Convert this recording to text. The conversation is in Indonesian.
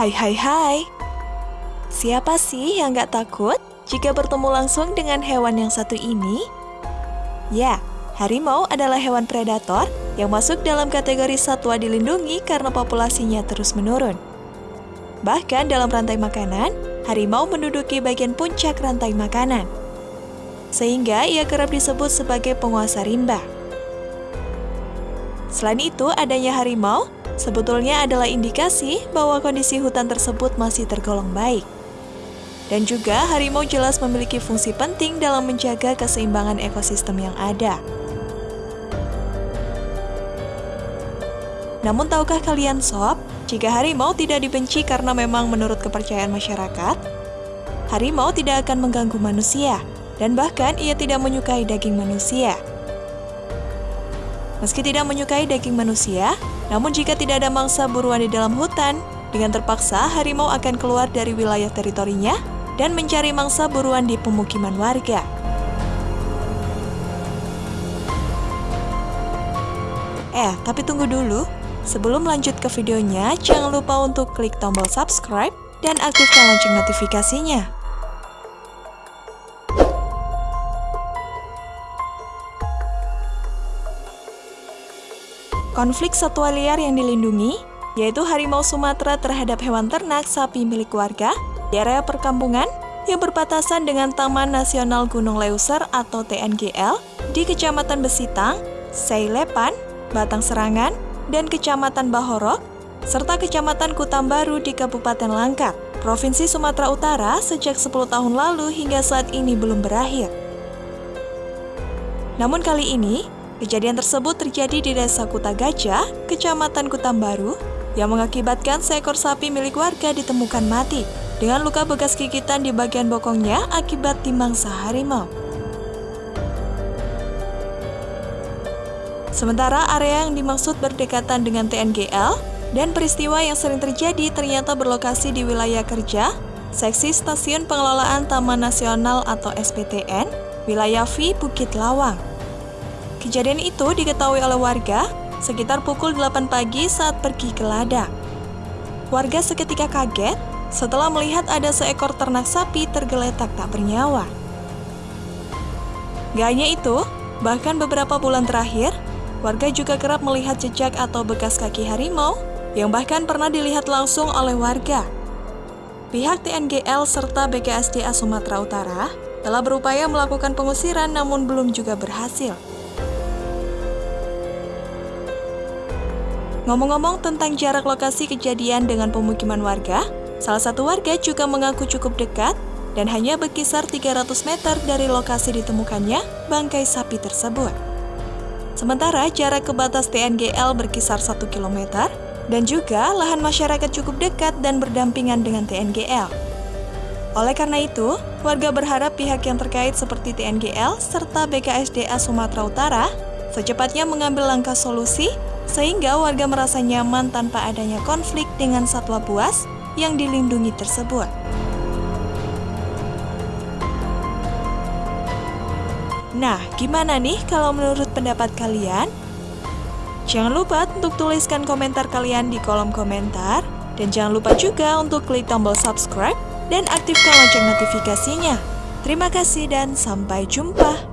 Hai hai hai Siapa sih yang gak takut jika bertemu langsung dengan hewan yang satu ini? Ya, harimau adalah hewan predator yang masuk dalam kategori satwa dilindungi karena populasinya terus menurun. Bahkan dalam rantai makanan, harimau menduduki bagian puncak rantai makanan. Sehingga ia kerap disebut sebagai penguasa rimba. Selain itu, adanya harimau sebetulnya adalah indikasi bahwa kondisi hutan tersebut masih tergolong baik. Dan juga harimau jelas memiliki fungsi penting dalam menjaga keseimbangan ekosistem yang ada. Namun tahukah kalian sob, jika harimau tidak dibenci karena memang menurut kepercayaan masyarakat, harimau tidak akan mengganggu manusia, dan bahkan ia tidak menyukai daging manusia. Meski tidak menyukai daging manusia, namun jika tidak ada mangsa buruan di dalam hutan, dengan terpaksa harimau akan keluar dari wilayah teritorinya dan mencari mangsa buruan di pemukiman warga. Eh, tapi tunggu dulu. Sebelum lanjut ke videonya, jangan lupa untuk klik tombol subscribe dan aktifkan lonceng notifikasinya. Konflik satwa liar yang dilindungi, yaitu harimau Sumatera terhadap hewan ternak sapi milik warga di area perkampungan yang berbatasan dengan Taman Nasional Gunung Leuser atau TNGL di Kecamatan Besitang, Seilepan, Batang Serangan, dan Kecamatan Bahorok, serta Kecamatan Kutambaru di Kabupaten Langkat, Provinsi Sumatera Utara sejak 10 tahun lalu hingga saat ini belum berakhir. Namun kali ini, Kejadian tersebut terjadi di Desa Kuta Gajah, Kecamatan Kutambaru, yang mengakibatkan seekor sapi milik warga ditemukan mati dengan luka bekas gigitan di bagian bokongnya akibat dimangsa harimau. Sementara area yang dimaksud berdekatan dengan TNGL dan peristiwa yang sering terjadi ternyata berlokasi di wilayah kerja, seksi Stasiun Pengelolaan Taman Nasional atau SPTN, wilayah V Bukit Lawang. Kejadian itu diketahui oleh warga sekitar pukul 8 pagi saat pergi ke ladang. Warga seketika kaget setelah melihat ada seekor ternak sapi tergeletak tak bernyawa. Gak hanya itu, bahkan beberapa bulan terakhir, warga juga kerap melihat jejak atau bekas kaki harimau yang bahkan pernah dilihat langsung oleh warga. Pihak TNGL serta BKSDA Sumatera Utara telah berupaya melakukan pengusiran namun belum juga berhasil. Ngomong-ngomong tentang jarak lokasi kejadian dengan pemukiman warga, salah satu warga juga mengaku cukup dekat dan hanya berkisar 300 meter dari lokasi ditemukannya bangkai sapi tersebut. Sementara jarak ke batas TNGL berkisar 1 km dan juga lahan masyarakat cukup dekat dan berdampingan dengan TNGL. Oleh karena itu, warga berharap pihak yang terkait seperti TNGL serta BKSDA Sumatera Utara secepatnya mengambil langkah solusi sehingga warga merasa nyaman tanpa adanya konflik dengan satwa buas yang dilindungi tersebut. Nah, gimana nih kalau menurut pendapat kalian? Jangan lupa untuk tuliskan komentar kalian di kolom komentar, dan jangan lupa juga untuk klik tombol subscribe dan aktifkan lonceng notifikasinya. Terima kasih dan sampai jumpa.